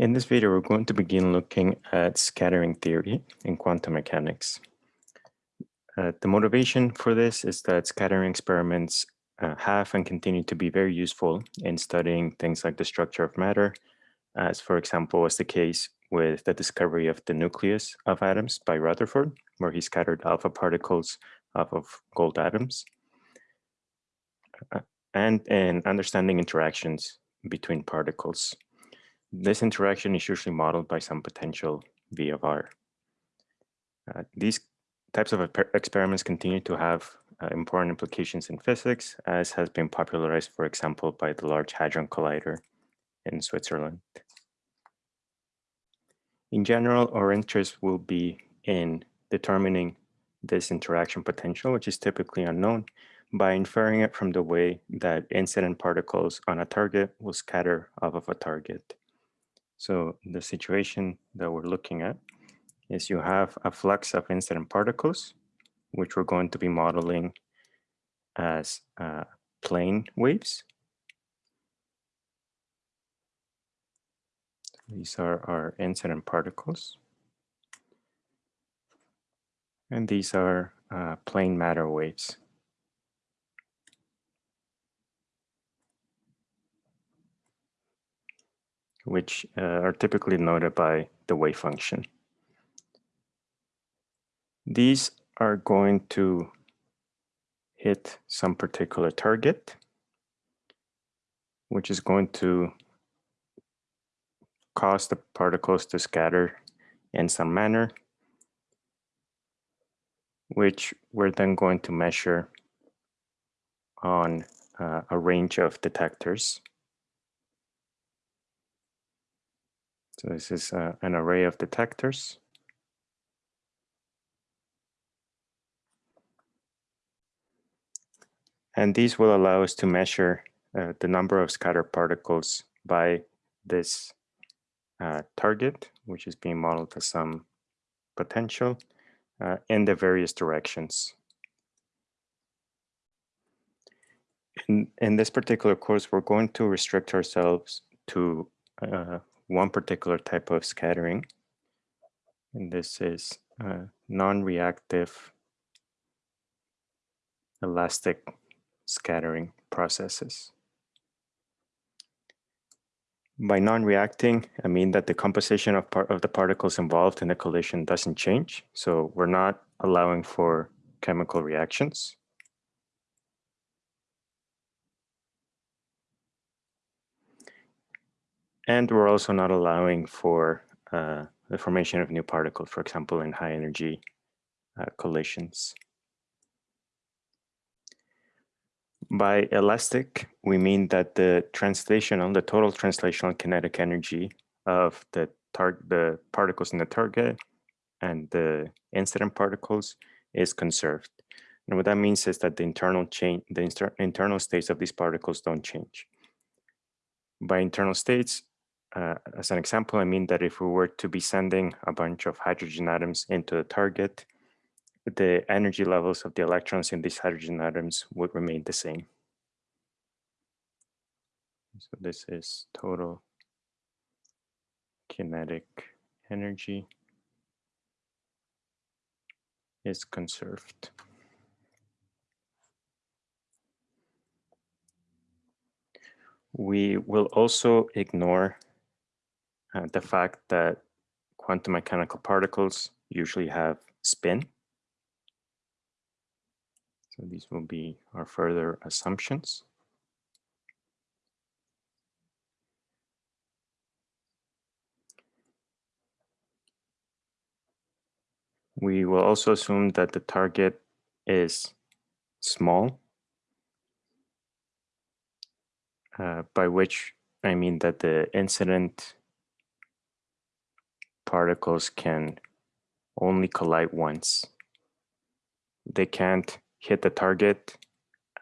In this video, we're going to begin looking at scattering theory in quantum mechanics. Uh, the motivation for this is that scattering experiments uh, have and continue to be very useful in studying things like the structure of matter, as for example was the case with the discovery of the nucleus of atoms by Rutherford, where he scattered alpha particles off of gold atoms, uh, and in understanding interactions between particles. This interaction is usually modeled by some potential V of R. Uh, these types of experiments continue to have uh, important implications in physics, as has been popularized, for example, by the Large Hadron Collider in Switzerland. In general, our interest will be in determining this interaction potential, which is typically unknown, by inferring it from the way that incident particles on a target will scatter off of a target. So the situation that we're looking at is you have a flux of incident particles, which we're going to be modeling as uh, plane waves. These are our incident particles. And these are uh, plane matter waves. Which uh, are typically noted by the wave function. These are going to hit some particular target, which is going to cause the particles to scatter in some manner, which we're then going to measure on uh, a range of detectors. So this is uh, an array of detectors. And these will allow us to measure uh, the number of scattered particles by this uh, target, which is being modeled as some potential uh, in the various directions. In, in this particular course, we're going to restrict ourselves to uh, one particular type of scattering. And this is uh, non-reactive elastic scattering processes. By non-reacting, I mean that the composition of, part of the particles involved in the collision doesn't change. So we're not allowing for chemical reactions. And we're also not allowing for uh, the formation of new particles, for example, in high energy uh, collisions. By elastic, we mean that the translational, the total translational kinetic energy of the, the particles in the target and the incident particles is conserved. And what that means is that the internal change, the internal states of these particles don't change. By internal states, uh, as an example, I mean that if we were to be sending a bunch of hydrogen atoms into the target, the energy levels of the electrons in these hydrogen atoms would remain the same. So this is total kinetic energy is conserved. We will also ignore uh, the fact that quantum mechanical particles usually have spin. So these will be our further assumptions. We will also assume that the target is small, uh, by which I mean that the incident particles can only collide once. They can't hit the target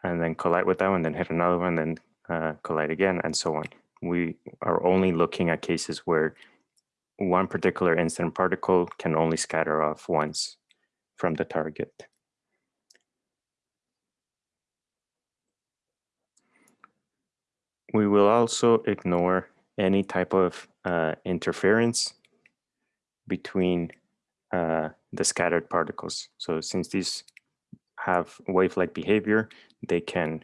and then collide with that one, then hit another one, then uh, collide again, and so on. We are only looking at cases where one particular incident particle can only scatter off once from the target. We will also ignore any type of uh, interference between uh, the scattered particles. So since these have wave-like behavior, they can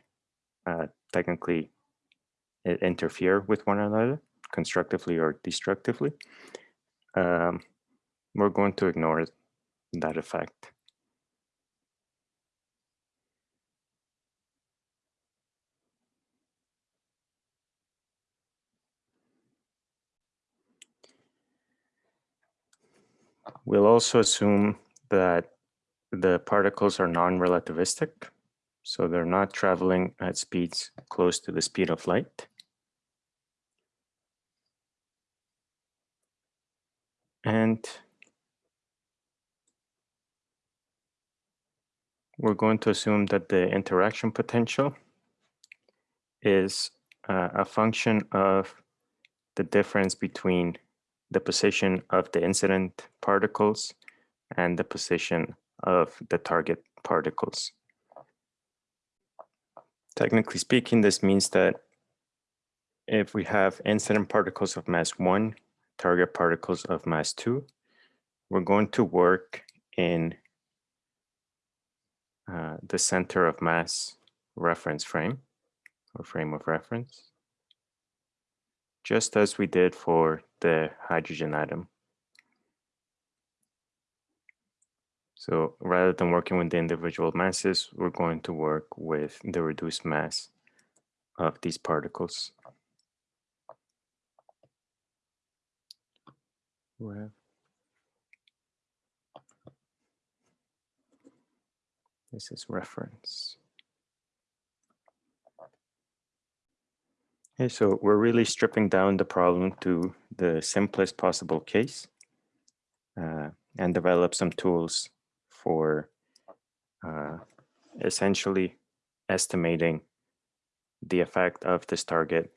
uh, technically interfere with one another constructively or destructively. Um, we're going to ignore that effect. We'll also assume that the particles are non-relativistic, so they're not traveling at speeds close to the speed of light. And we're going to assume that the interaction potential is uh, a function of the difference between the position of the incident particles and the position of the target particles. Technically speaking, this means that if we have incident particles of mass one, target particles of mass two, we're going to work in uh, the center of mass reference frame or frame of reference just as we did for the hydrogen atom. So rather than working with the individual masses, we're going to work with the reduced mass of these particles. This is reference. Okay, so we're really stripping down the problem to the simplest possible case uh, and develop some tools for uh, essentially estimating the effect of this target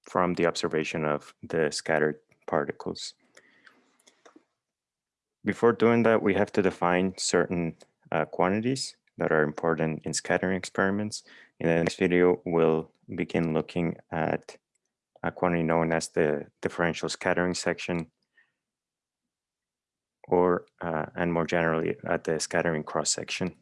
from the observation of the scattered particles. Before doing that, we have to define certain uh, quantities that are important in scattering experiments. In the next video, we'll begin looking at a quantity known as the differential scattering section or, uh, and more generally, at the scattering cross section.